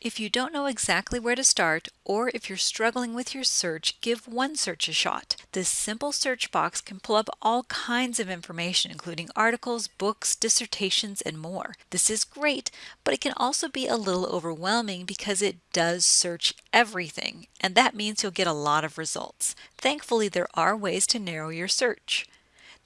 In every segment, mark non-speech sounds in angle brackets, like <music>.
If you don't know exactly where to start, or if you're struggling with your search, give OneSearch a shot. This simple search box can pull up all kinds of information, including articles, books, dissertations, and more. This is great, but it can also be a little overwhelming because it does search everything, and that means you'll get a lot of results. Thankfully, there are ways to narrow your search.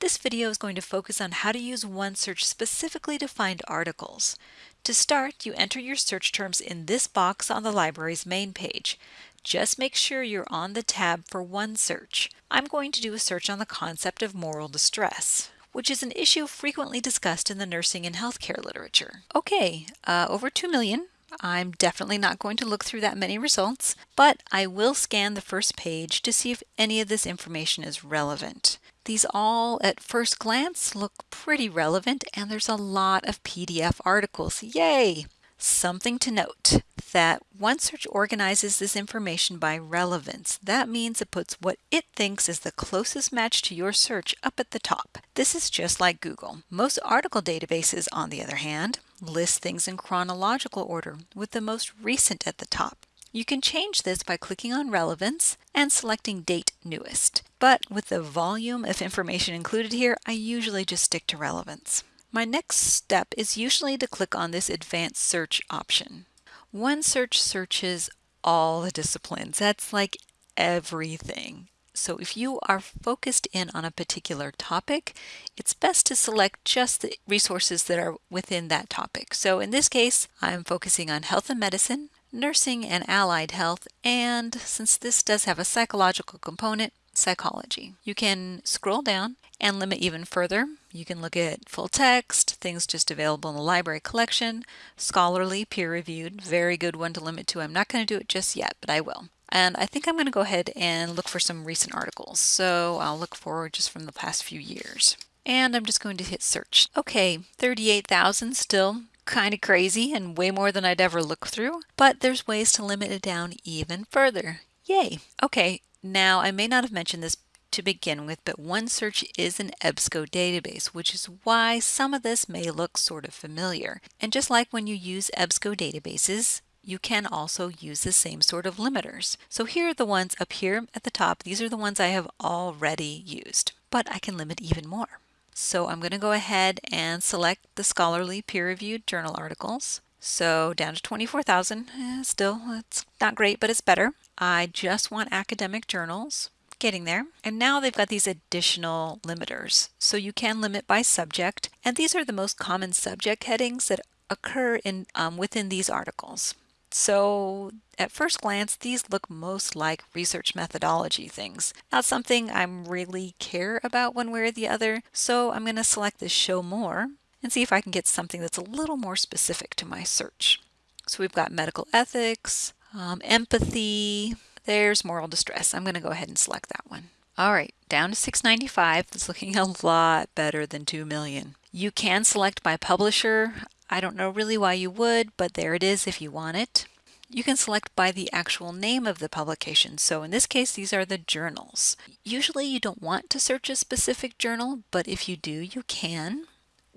This video is going to focus on how to use OneSearch specifically to find articles. To start, you enter your search terms in this box on the library's main page. Just make sure you're on the tab for OneSearch. I'm going to do a search on the concept of moral distress which is an issue frequently discussed in the nursing and healthcare literature. Okay, uh, over 2 million. I'm definitely not going to look through that many results, but I will scan the first page to see if any of this information is relevant. These all at first glance look pretty relevant and there's a lot of PDF articles. Yay! Something to note that OneSearch organizes this information by relevance. That means it puts what it thinks is the closest match to your search up at the top. This is just like Google. Most article databases, on the other hand, list things in chronological order with the most recent at the top. You can change this by clicking on Relevance and selecting Date Newest. But with the volume of information included here, I usually just stick to Relevance. My next step is usually to click on this Advanced Search option. OneSearch searches all the disciplines. That's like everything. So if you are focused in on a particular topic, it's best to select just the resources that are within that topic. So in this case, I'm focusing on health and medicine, nursing and allied health, and since this does have a psychological component, psychology. You can scroll down and limit even further. You can look at full text, things just available in the library collection, scholarly, peer-reviewed, very good one to limit to. I'm not going to do it just yet, but I will. And I think I'm going to go ahead and look for some recent articles. So I'll look for just from the past few years. And I'm just going to hit search. Okay, 38,000 still kind of crazy and way more than I'd ever look through, but there's ways to limit it down even further. Yay! Okay, now I may not have mentioned this to begin with, but OneSearch is an EBSCO database, which is why some of this may look sort of familiar. And just like when you use EBSCO databases, you can also use the same sort of limiters. So here are the ones up here at the top. These are the ones I have already used, but I can limit even more. So I'm going to go ahead and select the scholarly peer-reviewed journal articles. So down to 24,000, eh, still it's not great, but it's better. I just want academic journals, getting there. And now they've got these additional limiters. So you can limit by subject, and these are the most common subject headings that occur in um, within these articles. So at first glance, these look most like research methodology things. Not something I'm really care about one way or the other, so I'm going to select this show more and see if I can get something that's a little more specific to my search. So we've got medical ethics, um, empathy, there's moral distress. I'm going to go ahead and select that one. All right, down to 695. It's looking <laughs> a lot better than 2 million. You can select by publisher. I don't know really why you would, but there it is if you want it. You can select by the actual name of the publication. So in this case, these are the journals. Usually you don't want to search a specific journal, but if you do, you can.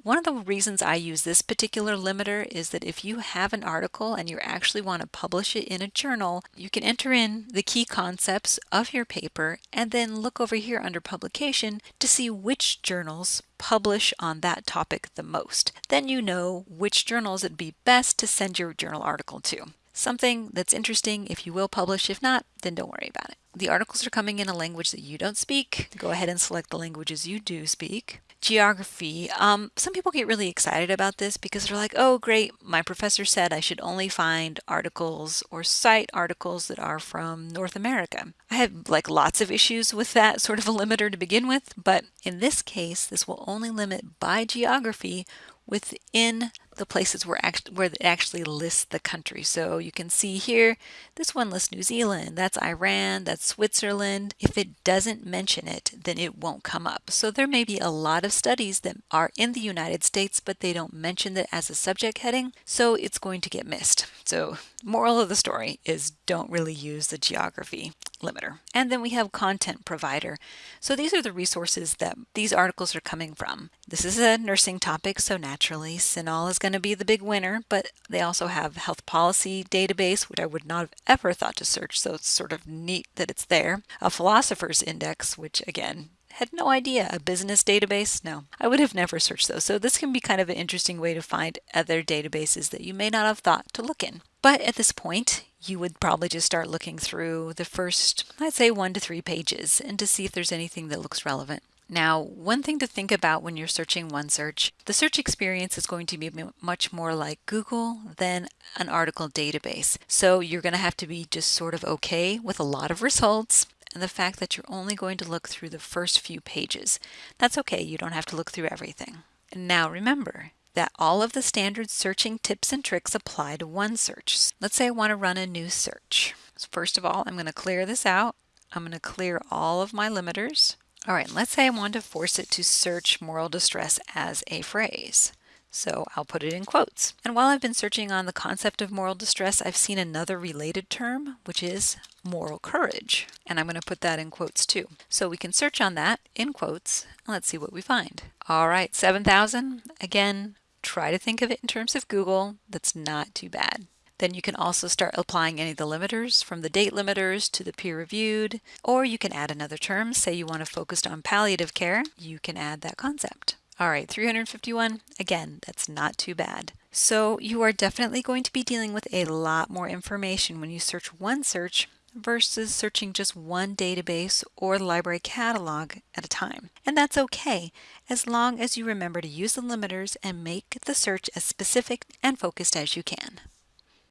One of the reasons I use this particular limiter is that if you have an article and you actually want to publish it in a journal, you can enter in the key concepts of your paper and then look over here under publication to see which journals publish on that topic the most. Then you know which journals it'd be best to send your journal article to. Something that's interesting if you will publish. If not, then don't worry about it. The articles are coming in a language that you don't speak. Go ahead and select the languages you do speak. Geography. Um, some people get really excited about this because they're like, oh, great, my professor said I should only find articles or cite articles that are from North America. I have like lots of issues with that sort of a limiter to begin with, but in this case, this will only limit by geography within the places where, act where it actually lists the country. So you can see here, this one lists New Zealand, that's Iran, that's Switzerland. If it doesn't mention it, then it won't come up. So there may be a lot of studies that are in the United States, but they don't mention it as a subject heading, so it's going to get missed. So moral of the story is don't really use the geography. Limiter. And then we have content provider. So these are the resources that these articles are coming from. This is a nursing topic, so naturally CINAHL is going to be the big winner, but they also have health policy database, which I would not have ever thought to search, so it's sort of neat that it's there. A philosopher's index, which again, had no idea. A business database? No, I would have never searched those. So this can be kind of an interesting way to find other databases that you may not have thought to look in. But at this point, you would probably just start looking through the first, I'd say one to three pages and to see if there's anything that looks relevant. Now, one thing to think about when you're searching OneSearch, the search experience is going to be much more like Google than an article database. So you're going to have to be just sort of okay with a lot of results and the fact that you're only going to look through the first few pages. That's okay, you don't have to look through everything. now remember, that all of the standard searching tips and tricks apply to OneSearch. Let's say I want to run a new search. So first of all, I'm going to clear this out. I'm going to clear all of my limiters. All right, let's say I want to force it to search moral distress as a phrase. So I'll put it in quotes. And while I've been searching on the concept of moral distress, I've seen another related term, which is moral courage. And I'm going to put that in quotes too. So we can search on that in quotes. Let's see what we find. All right, 7,000. Again, try to think of it in terms of Google. That's not too bad. Then you can also start applying any of the limiters from the date limiters to the peer reviewed, or you can add another term. Say you want to focus on palliative care, you can add that concept. All right, 351, again, that's not too bad. So you are definitely going to be dealing with a lot more information when you search OneSearch versus searching just one database or the library catalog at a time. And that's okay, as long as you remember to use the limiters and make the search as specific and focused as you can.